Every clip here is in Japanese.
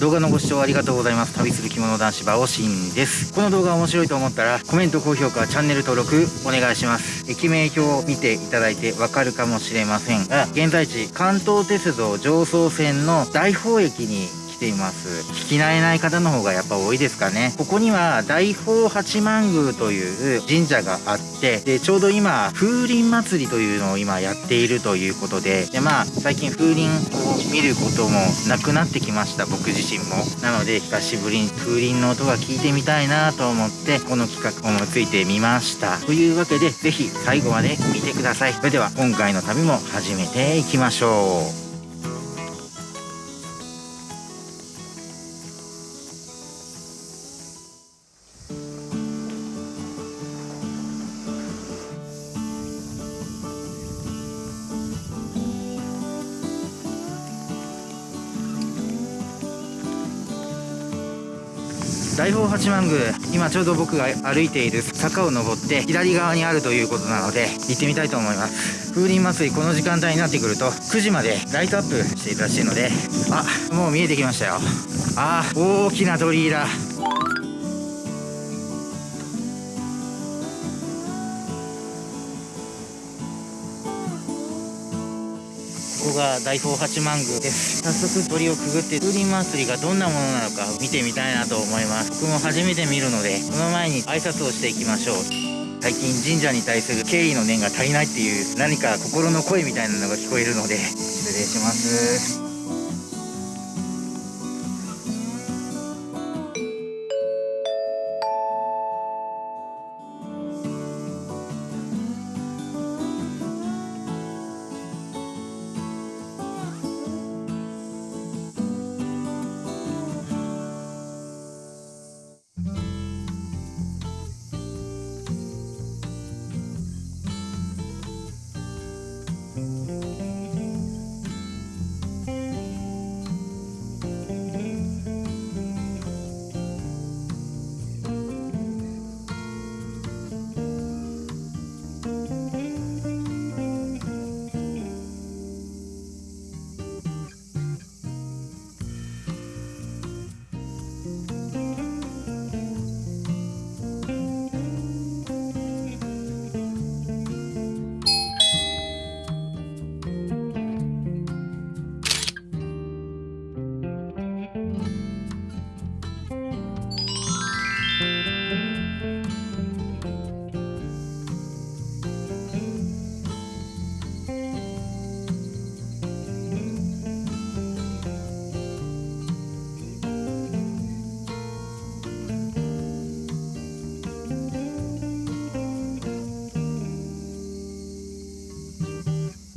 動画のご視聴ありがとうございます。旅する着物男子バオシンです。この動画面白いと思ったらコメント高評価チャンネル登録お願いします。駅名表を見ていただいてわかるかもしれませんが現在地関東鉄道常総線の大宝駅にています。聞き慣れない方の方がやっぱ多いですかね。ここには大宝八幡宮という神社があってでちょうど今風鈴祭りというのを今やっているということででまあ最近風鈴を見ることもなくなってきました僕自身も。なので久しぶりに風鈴の音が聞いてみたいなと思ってこの企画思いついてみました。というわけで是非最後まで見てください。それでは今回の旅も始めていきましょう。大宝八幡宮今ちょうど僕が歩いている坂を登って左側にあるということなので行ってみたいと思います。風鈴祭りこの時間帯になってくると9時までライトアップしていたらしいのであもう見えてきましたよ。あ大きな鳥居だ。こが大宝八幡宮です。早速鳥をくぐって風鈴祭りがどんなものなのか見てみたいなと思います。僕も初めて見るのでその前に挨拶をしていきましょう。最近神社に対する敬意の念が足りないっていう何か心の声みたいなのが聞こえるので失礼します。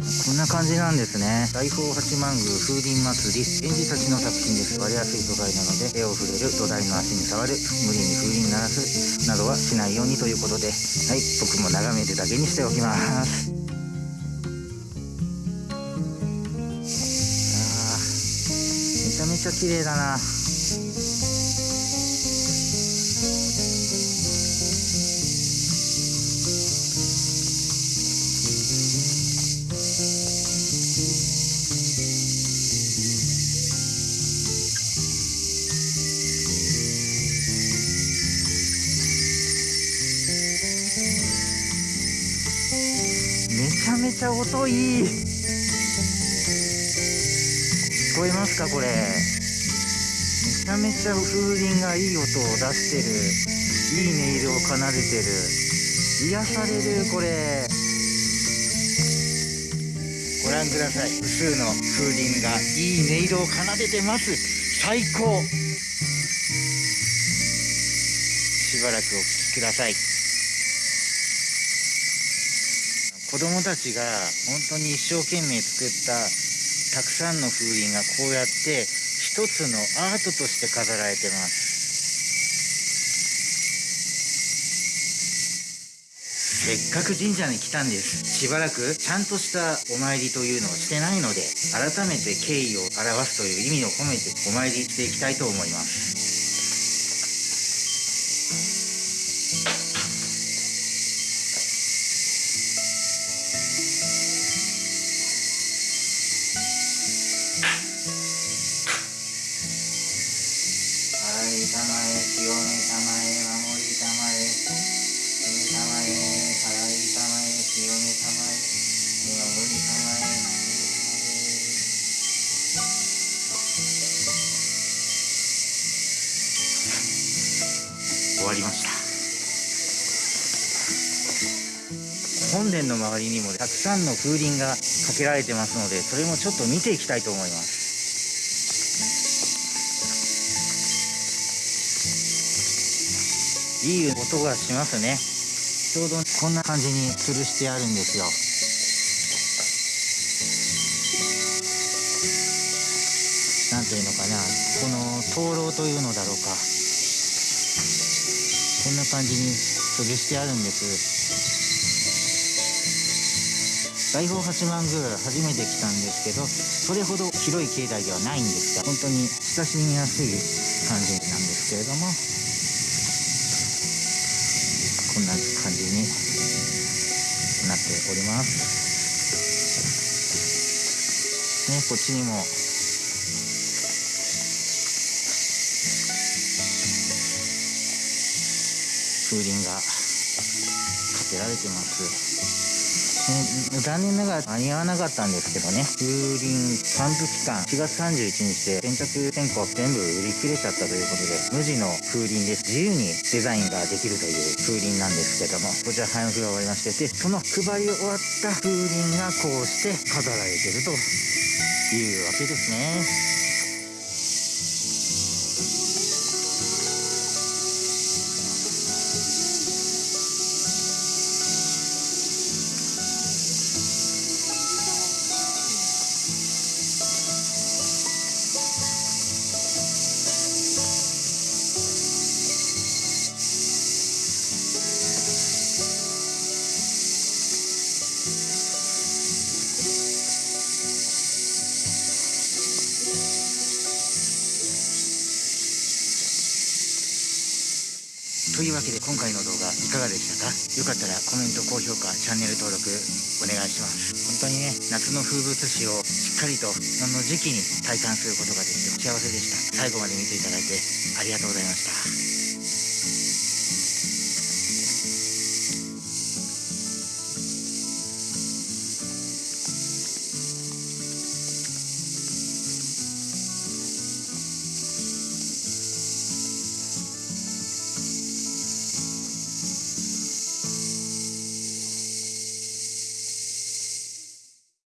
こんな感じなんですね。大宝八幡宮風鈴祭り。園児たちの作品です。割れやすい素材なので手を触れる土台の足に触る。無理に風鈴鳴らす。などはしないようにということで。はい。僕も眺めるだけにしておきます。あめちゃめちゃ綺麗だな。ちゃめちゃ音いい。聞こえますかこれ？めちゃめちゃ風鈴がいい音を出してる。いい音色を奏でてる。癒されるこれ。ご覧ください。複数の風鈴がいい音色を奏でてます。最高。しばらくお聴きください。子供たちが本当に一生懸命作ったたくさんの風鈴がこうやって一つのアートとして飾られてます。せっかく神社に来たんです。しばらくちゃんとしたお参りというのをしてないので改めて敬意を表すという意味を込めてお参りしていきたいと思います。終わりました。本殿の周りにもたくさんの風鈴がかけられてますのでそれもちょっと見ていきたいと思います。いい音がしますね。ちょうどこんな感じに吊るしてあるんですよ。なんていうのかな。この灯籠というのだろうか。こんな感じに吊るしてあるんです。大宝八幡宮初めて来たんですけどそれほど広い境内ではないんですが本当に親しみやすい感じなんですけれども。んな感じになっております。ねこっちにも風鈴がけられてます、残念ながら間に合わなかったんですけどね。風鈴散布期間4月31日で先着先行全部売り切れちゃったということで無地の風鈴です。自由にデザインができるという風鈴なんですけどもこちら配布が終わりましてでその配り終わった風鈴がこうして飾られてるというわけですね。というわけで今回の動画いかがでしたか？よかったらコメント高評価チャンネル登録お願いします。本当にね夏の風物詩をしっかりとその時期に体感することができて幸せでした。最後まで見ていただいてありがとうございました。